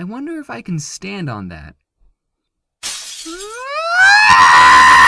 I wonder if I can stand on that.